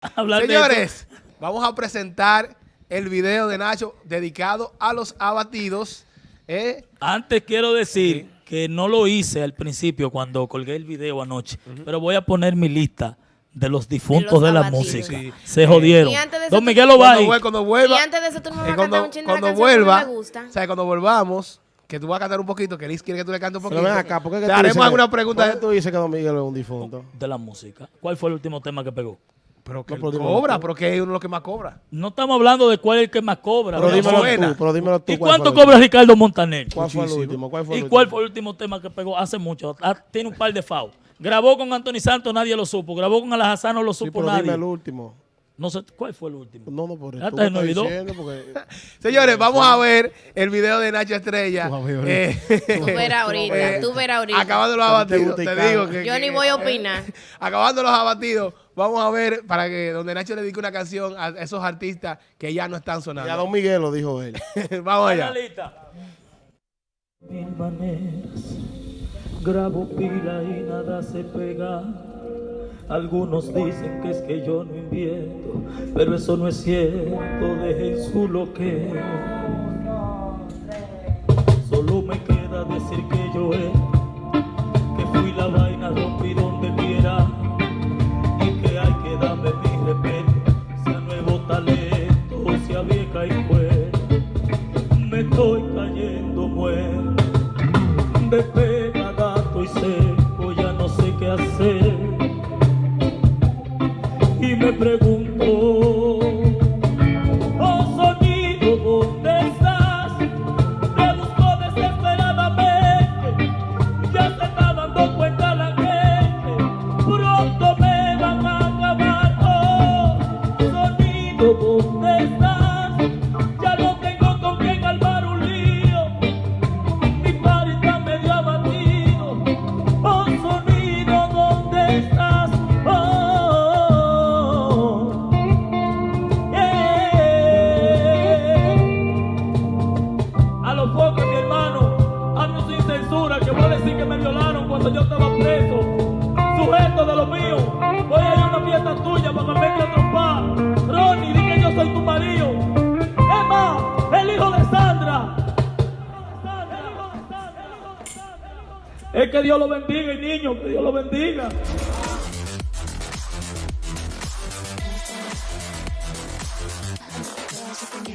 hablar de Señores, vamos a presentar el video de Nacho dedicado a los abatidos. ¿eh? Antes quiero decir que no lo hice al principio cuando colgué el video anoche, pero voy a poner mi lista de los difuntos De la música. Sí. Se jodieron. Y antes de eso Don Miguel Cuando, Obay. vuel- cuando vuelva, Y antes de eso tú no me vas eh, a cuando, cantar un chin de la cuando que vuelva, me gusta. o sea, cuando volvamos, que tú vas a cantar un poquito, que Liz quiere que tú le cantes un Pero poquito. ven acá, ¿por qué que Te haremos alguna que- pregunta. ¿por qué tú dices que Don Miguel es un difunto? de la música. ¿Cuál fue el último tema que pegó? Pero que No, pero cobra, tú. pero que es uno de los que más cobra. No estamos hablando de cuál es el que más cobra. Pero dímelo tú, pero dímelo tú. ¿Y ¿cuál cuánto el cobra Ricardo Montaner? ¿Cuál fue el último? ¿Cuál fue el ¿Y último? cuál fue el último tema que pegó? Hace mucho. Ah, tiene un par de FAO. Grabó con Anthony Santos, nadie lo supo. Grabó con Alajazán, no lo Sí, supo pero dime nadie. el último. No sé, ¿cuál fue el último? No, no, por eso. Ya olvidó. diciendo porque... Señores, vamos a ver el video de Nacho Estrella. Eh, Tú verás ahorita, eh, tú verás ahorita. Acabando los abatidos, te digo que... Yo que- ni voy a opinar. Acabando los abatidos, vamos a ver para que donde Nacho le dedique una canción a esos artistas que ya no están Ya sonando. Don Miguel lo dijo él. vamos allá. Mil maneras, grabo pila y nada se pega. Algunos dicen que es que yo no invierto, pero eso no es cierto, dejen su loquero. Solo me queda decir que yo he, que fui la vaina, rompí donde quiera, y que hay que darme mi respeto, sea nuevo talento, sea vieja y fuera me estoy cayendo muerto de yo estaba preso. Sujeto de lo mío, voy a ir a una fiesta tuya para que me a trompar. Ronnie, di que yo soy tu marido. Es más, el hijo de Sandra. Es que Dios lo bendiga, y niño, que Dios lo bendiga.